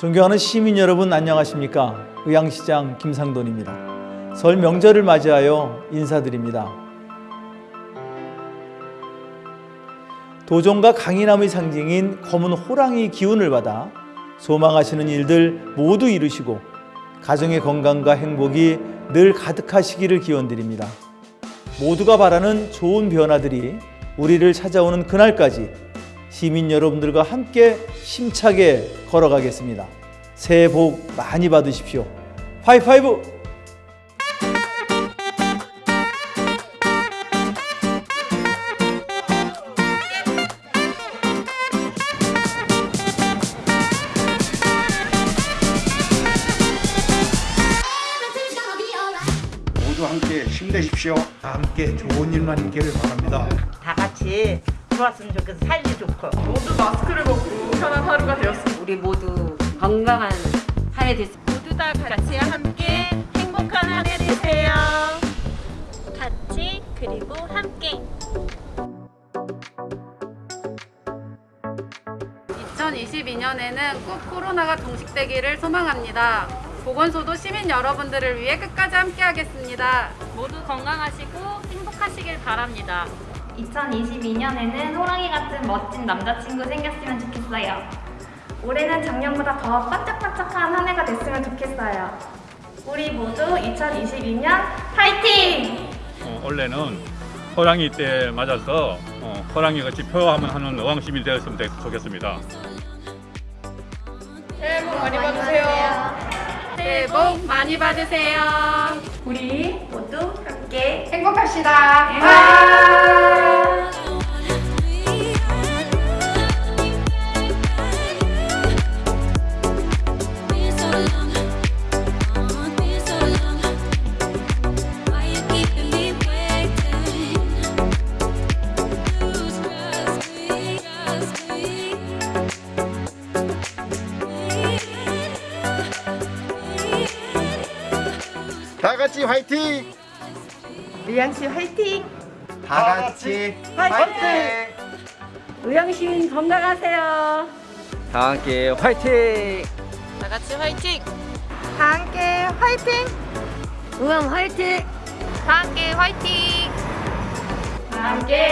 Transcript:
존경하는 시민 여러분 안녕하십니까? 의왕시장 김상돈입니다. 설 명절을 맞이하여 인사드립니다. 도종과 강인함의 상징인 검은 호랑이 기운을 받아 소망하시는 일들 모두 이루시고 가정의 건강과 행복이 늘 가득하시기를 기원드립니다. 모두가 바라는 좋은 변화들이 우리를 찾아오는 그날까지 시민 여러분들과 함께 힘차게 걸어가겠습니다. 새해 복 많이 받으십시오. 하이파이브! 모두 함께 힘내십시오. 함께 좋은 일만 있기를 바랍니다. 다 같이 좋았으면 좋겠어 살기 좋고 모두 마스크를 벗고 편한 하루가 되었습니다. 우리 모두 건강한 한해 됐으면 모두 다 같이 함께 행복한 한 해 되세요. 같이 그리고 함께. 2022년에는 꼭 코로나가 종식되기를 소망합니다. 보건소도 시민 여러분들을 위해 끝까지 함께하겠습니다. 모두 건강하시고 행복하시길 바랍니다. 2022년에는 호랑이 같은 멋진 남자친구 생겼으면 좋겠어요. 올해는 작년보다 더 반짝반짝한 한 해가 됐으면 좋겠어요. 우리 모두 2022년 파이팅! 어, 원래는 호랑이 때 맞아서 어, 호랑이 같이 표하면 하는 의왕시민이 되었으면 되- 좋겠습니다. 새해 복 많이 받으세요. 새해 복 많이 받으세요. 우리 모두 함께 행복합시다. 다 같이 화이팅! 리안씨 화이팅! 다 같이 화이팅! 의왕시민 건강하세요 다 함께 화이팅! 다 같이 화이팅! 다 함께 화이팅! 의왕 화이팅 다 함께 화이팅! 함께 파이팅! 다 함께